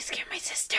scare my sister.